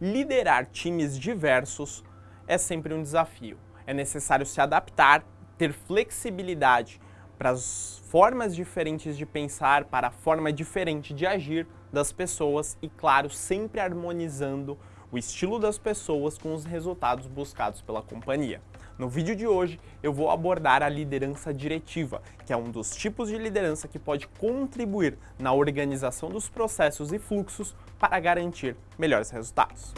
liderar times diversos é sempre um desafio. É necessário se adaptar, ter flexibilidade para as formas diferentes de pensar, para a forma diferente de agir das pessoas e, claro, sempre harmonizando o estilo das pessoas com os resultados buscados pela companhia. No vídeo de hoje eu vou abordar a liderança diretiva, que é um dos tipos de liderança que pode contribuir na organização dos processos e fluxos para garantir melhores resultados.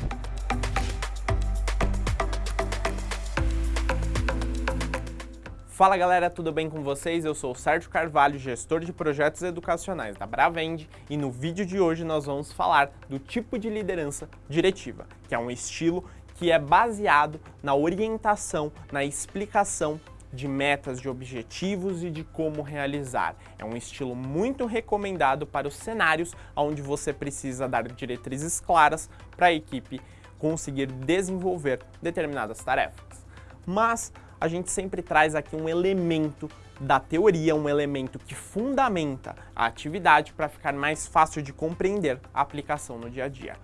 Fala galera, tudo bem com vocês? Eu sou o Sérgio Carvalho, gestor de projetos educacionais da Bravend e no vídeo de hoje nós vamos falar do tipo de liderança diretiva, que é um estilo que é baseado na orientação, na explicação de metas, de objetivos e de como realizar. É um estilo muito recomendado para os cenários onde você precisa dar diretrizes claras para a equipe conseguir desenvolver determinadas tarefas. Mas a gente sempre traz aqui um elemento da teoria, um elemento que fundamenta a atividade para ficar mais fácil de compreender a aplicação no dia a dia.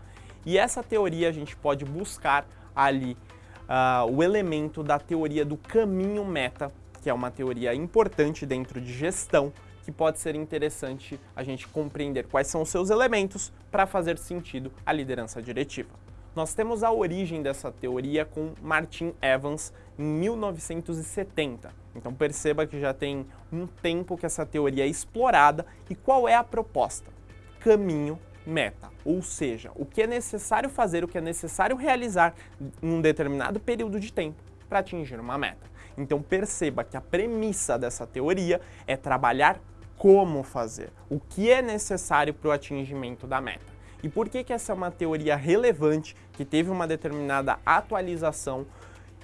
E essa teoria a gente pode buscar ali uh, o elemento da teoria do caminho meta, que é uma teoria importante dentro de gestão, que pode ser interessante a gente compreender quais são os seus elementos para fazer sentido a liderança diretiva. Nós temos a origem dessa teoria com Martin Evans em 1970. Então perceba que já tem um tempo que essa teoria é explorada e qual é a proposta? Caminho meta, ou seja, o que é necessário fazer, o que é necessário realizar em um determinado período de tempo para atingir uma meta. Então perceba que a premissa dessa teoria é trabalhar como fazer, o que é necessário para o atingimento da meta. E por que, que essa é uma teoria relevante, que teve uma determinada atualização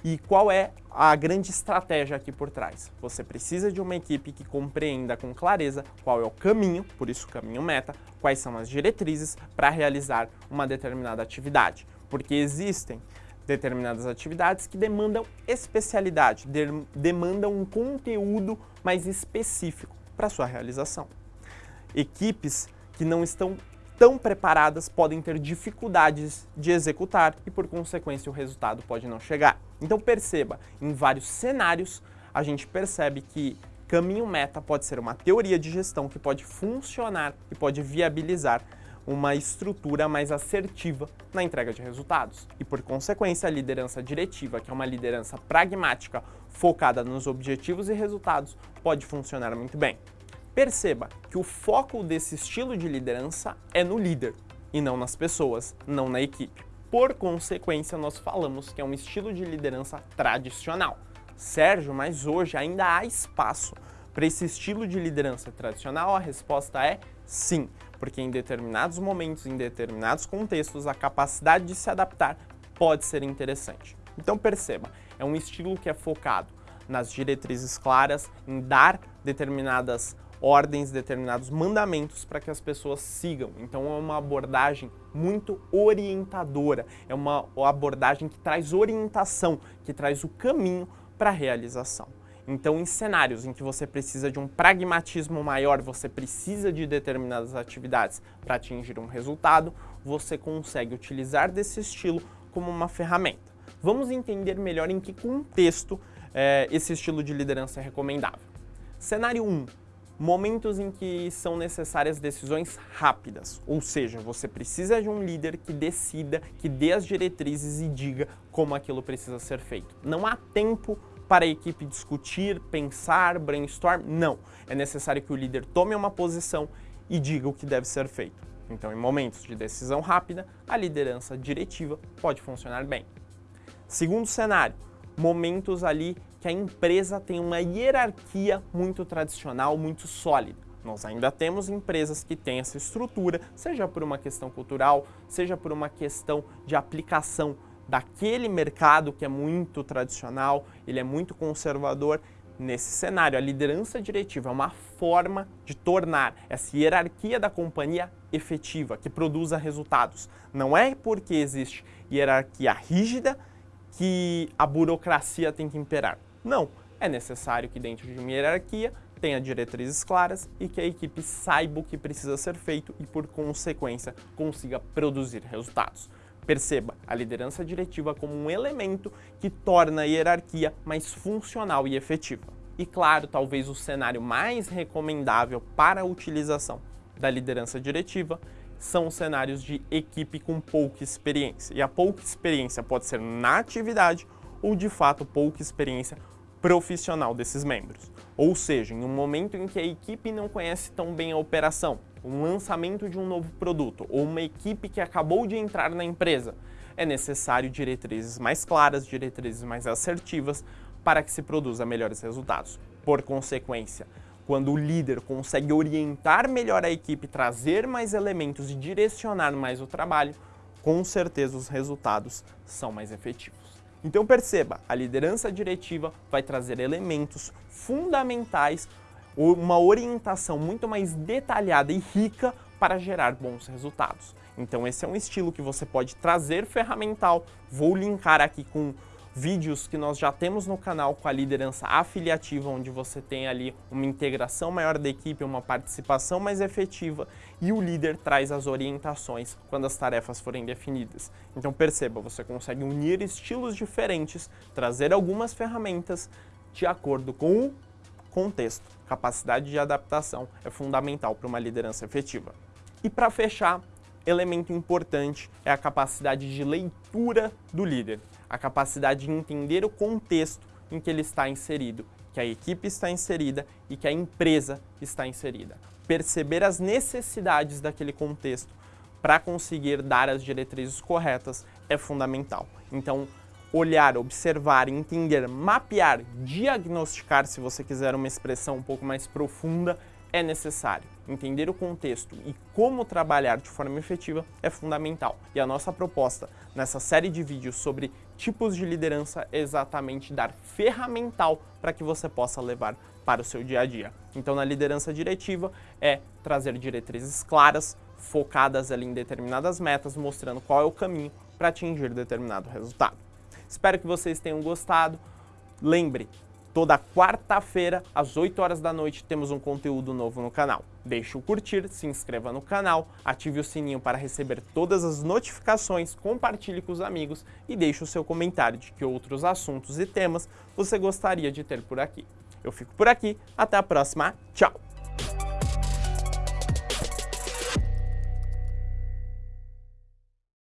e qual é a grande estratégia aqui por trás? Você precisa de uma equipe que compreenda com clareza qual é o caminho, por isso caminho meta, quais são as diretrizes para realizar uma determinada atividade. Porque existem determinadas atividades que demandam especialidade, de demandam um conteúdo mais específico para sua realização. Equipes que não estão tão preparadas podem ter dificuldades de executar e, por consequência, o resultado pode não chegar. Então perceba, em vários cenários, a gente percebe que caminho meta pode ser uma teoria de gestão que pode funcionar e pode viabilizar uma estrutura mais assertiva na entrega de resultados. E, por consequência, a liderança diretiva, que é uma liderança pragmática focada nos objetivos e resultados, pode funcionar muito bem. Perceba que o foco desse estilo de liderança é no líder e não nas pessoas, não na equipe. Por consequência, nós falamos que é um estilo de liderança tradicional. Sérgio, mas hoje ainda há espaço para esse estilo de liderança tradicional? A resposta é sim, porque em determinados momentos, em determinados contextos, a capacidade de se adaptar pode ser interessante. Então perceba, é um estilo que é focado nas diretrizes claras, em dar determinadas ordens, determinados mandamentos para que as pessoas sigam. Então é uma abordagem muito orientadora, é uma abordagem que traz orientação, que traz o caminho para a realização. Então, em cenários em que você precisa de um pragmatismo maior, você precisa de determinadas atividades para atingir um resultado, você consegue utilizar desse estilo como uma ferramenta. Vamos entender melhor em que contexto é, esse estilo de liderança é recomendável. Cenário 1, momentos em que são necessárias decisões rápidas, ou seja, você precisa de um líder que decida, que dê as diretrizes e diga como aquilo precisa ser feito. Não há tempo para a equipe discutir, pensar, brainstorm, não. É necessário que o líder tome uma posição e diga o que deve ser feito. Então, em momentos de decisão rápida, a liderança diretiva pode funcionar bem. Segundo cenário, momentos ali que a empresa tem uma hierarquia muito tradicional, muito sólida. Nós ainda temos empresas que têm essa estrutura, seja por uma questão cultural, seja por uma questão de aplicação daquele mercado que é muito tradicional, ele é muito conservador. Nesse cenário, a liderança diretiva é uma forma de tornar essa hierarquia da companhia efetiva, que produza resultados. Não é porque existe hierarquia rígida que a burocracia tem que imperar. Não, é necessário que dentro de uma hierarquia tenha diretrizes claras e que a equipe saiba o que precisa ser feito e, por consequência, consiga produzir resultados. Perceba a liderança diretiva como um elemento que torna a hierarquia mais funcional e efetiva. E claro, talvez o cenário mais recomendável para a utilização da liderança diretiva são os cenários de equipe com pouca experiência. E a pouca experiência pode ser na atividade ou de fato pouca experiência profissional desses membros. Ou seja, em um momento em que a equipe não conhece tão bem a operação, um lançamento de um novo produto ou uma equipe que acabou de entrar na empresa, é necessário diretrizes mais claras, diretrizes mais assertivas para que se produza melhores resultados. Por consequência, quando o líder consegue orientar melhor a equipe, trazer mais elementos e direcionar mais o trabalho, com certeza os resultados são mais efetivos. Então perceba, a liderança diretiva vai trazer elementos fundamentais, uma orientação muito mais detalhada e rica para gerar bons resultados. Então esse é um estilo que você pode trazer ferramental, vou linkar aqui com vídeos que nós já temos no canal com a liderança afiliativa, onde você tem ali uma integração maior da equipe, uma participação mais efetiva e o líder traz as orientações quando as tarefas forem definidas. Então perceba, você consegue unir estilos diferentes, trazer algumas ferramentas de acordo com o contexto. Capacidade de adaptação é fundamental para uma liderança efetiva. E para fechar, elemento importante é a capacidade de leitura do líder a capacidade de entender o contexto em que ele está inserido, que a equipe está inserida e que a empresa está inserida. Perceber as necessidades daquele contexto para conseguir dar as diretrizes corretas é fundamental. Então, olhar, observar, entender, mapear, diagnosticar, se você quiser uma expressão um pouco mais profunda, é necessário. Entender o contexto e como trabalhar de forma efetiva é fundamental. E a nossa proposta nessa série de vídeos sobre tipos de liderança é exatamente dar ferramental para que você possa levar para o seu dia a dia. Então, na liderança diretiva é trazer diretrizes claras, focadas ali em determinadas metas, mostrando qual é o caminho para atingir determinado resultado. Espero que vocês tenham gostado. Lembre, Toda quarta-feira, às 8 horas da noite, temos um conteúdo novo no canal. Deixe o curtir, se inscreva no canal, ative o sininho para receber todas as notificações, compartilhe com os amigos e deixe o seu comentário de que outros assuntos e temas você gostaria de ter por aqui. Eu fico por aqui, até a próxima, tchau!